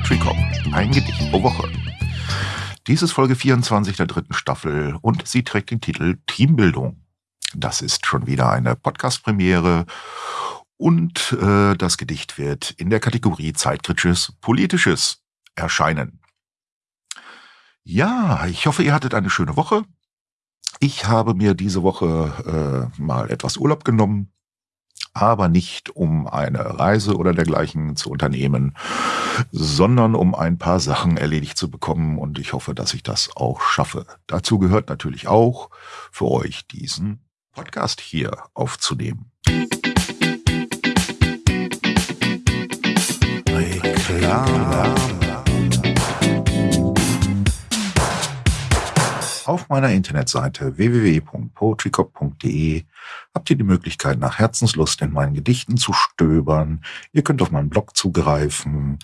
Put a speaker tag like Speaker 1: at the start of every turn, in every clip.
Speaker 1: Poetry Cop, ein Gedicht pro Woche. Dies ist Folge 24 der dritten Staffel und sie trägt den Titel Teambildung. Das ist schon wieder eine Podcast-Premiere und äh, das Gedicht wird in der Kategorie Zeitkritisches Politisches erscheinen. Ja, ich hoffe, ihr hattet eine schöne Woche. Ich habe mir diese Woche äh, mal etwas Urlaub genommen aber nicht um eine Reise oder dergleichen zu unternehmen, sondern um ein paar Sachen erledigt zu bekommen und ich hoffe, dass ich das auch schaffe. Dazu gehört natürlich auch für euch diesen Podcast hier aufzunehmen. Reklame. Auf meiner Internetseite www.poetrycop.de habt ihr die Möglichkeit, nach Herzenslust in meinen Gedichten zu stöbern. Ihr könnt auf meinen Blog zugreifen.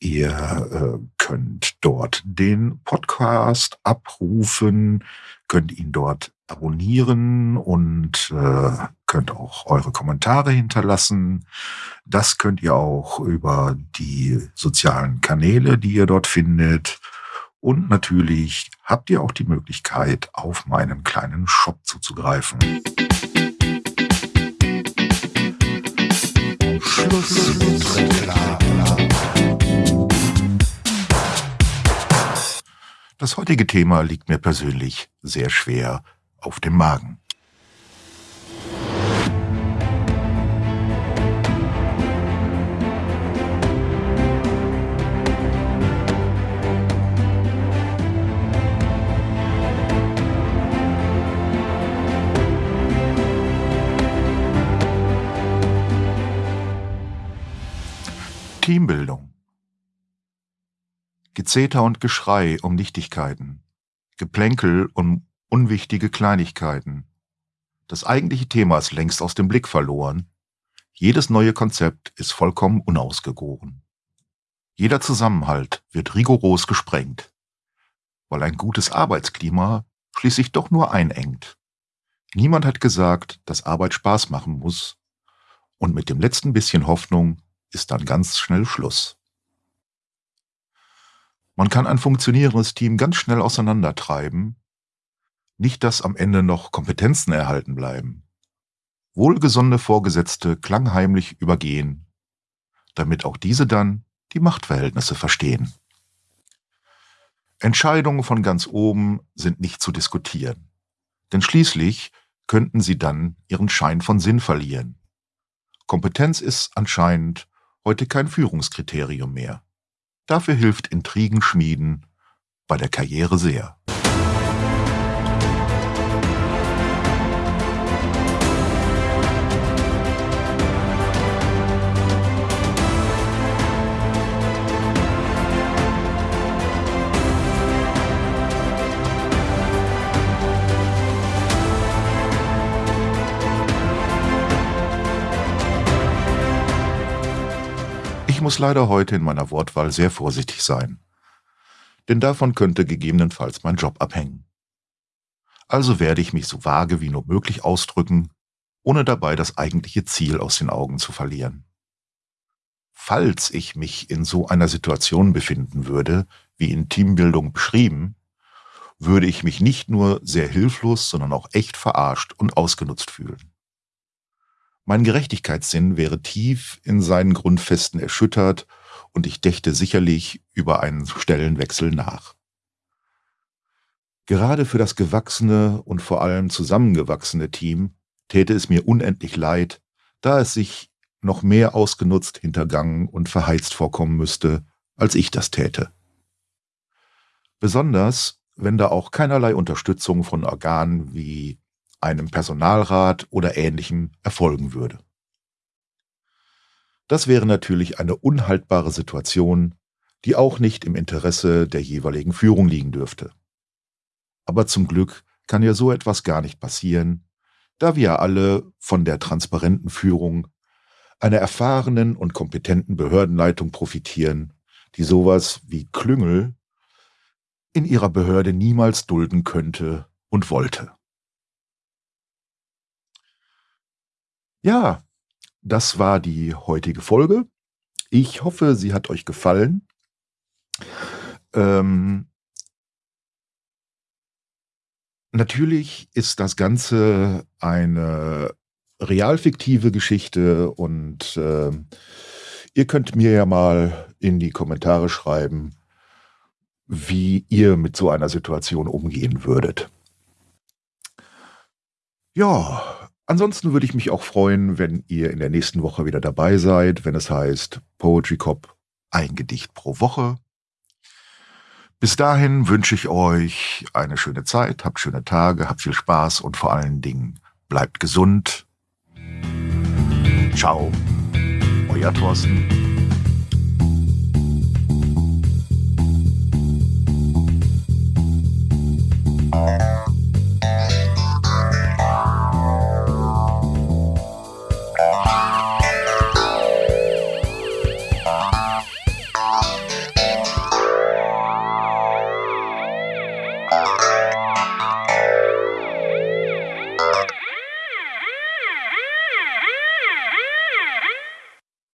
Speaker 1: Ihr äh, könnt dort den Podcast abrufen, könnt ihn dort abonnieren und äh, könnt auch eure Kommentare hinterlassen. Das könnt ihr auch über die sozialen Kanäle, die ihr dort findet. Und natürlich habt ihr auch die Möglichkeit, auf meinen kleinen Shop zuzugreifen. Das heutige Thema liegt mir persönlich sehr schwer auf dem Magen. Teambildung. Gezeter und Geschrei um Nichtigkeiten, Geplänkel um unwichtige Kleinigkeiten. Das eigentliche Thema ist längst aus dem Blick verloren. Jedes neue Konzept ist vollkommen unausgegoren. Jeder Zusammenhalt wird rigoros gesprengt, weil ein gutes Arbeitsklima schließlich doch nur einengt. Niemand hat gesagt, dass Arbeit Spaß machen muss, und mit dem letzten bisschen Hoffnung ist dann ganz schnell Schluss. Man kann ein funktionierendes Team ganz schnell auseinandertreiben, nicht dass am Ende noch Kompetenzen erhalten bleiben. Wohlgesonnene Vorgesetzte klangheimlich übergehen, damit auch diese dann die Machtverhältnisse verstehen. Entscheidungen von ganz oben sind nicht zu diskutieren, denn schließlich könnten sie dann ihren Schein von Sinn verlieren. Kompetenz ist anscheinend heute kein Führungskriterium mehr. Dafür hilft Intrigen schmieden bei der Karriere sehr. Muss leider heute in meiner Wortwahl sehr vorsichtig sein. Denn davon könnte gegebenenfalls mein Job abhängen. Also werde ich mich so vage wie nur möglich ausdrücken, ohne dabei das eigentliche Ziel aus den Augen zu verlieren. Falls ich mich in so einer Situation befinden würde, wie in Teambildung beschrieben, würde ich mich nicht nur sehr hilflos, sondern auch echt verarscht und ausgenutzt fühlen. Mein Gerechtigkeitssinn wäre tief in seinen Grundfesten erschüttert und ich dächte sicherlich über einen Stellenwechsel nach. Gerade für das gewachsene und vor allem zusammengewachsene Team täte es mir unendlich leid, da es sich noch mehr ausgenutzt, hintergangen und verheizt vorkommen müsste, als ich das täte. Besonders, wenn da auch keinerlei Unterstützung von Organen wie einem Personalrat oder ähnlichem erfolgen würde. Das wäre natürlich eine unhaltbare Situation, die auch nicht im Interesse der jeweiligen Führung liegen dürfte. Aber zum Glück kann ja so etwas gar nicht passieren, da wir alle von der transparenten Führung einer erfahrenen und kompetenten Behördenleitung profitieren, die sowas wie Klüngel in ihrer Behörde niemals dulden könnte und wollte. Ja, das war die heutige Folge. Ich hoffe, sie hat euch gefallen. Ähm, natürlich ist das Ganze eine realfiktive Geschichte und äh, ihr könnt mir ja mal in die Kommentare schreiben, wie ihr mit so einer Situation umgehen würdet. Ja, ansonsten würde ich mich auch freuen, wenn ihr in der nächsten Woche wieder dabei seid, wenn es heißt Poetry Cop, ein Gedicht pro Woche. Bis dahin wünsche ich euch eine schöne Zeit, habt schöne Tage, habt viel Spaß und vor allen Dingen bleibt gesund. Ciao, euer Thorsten.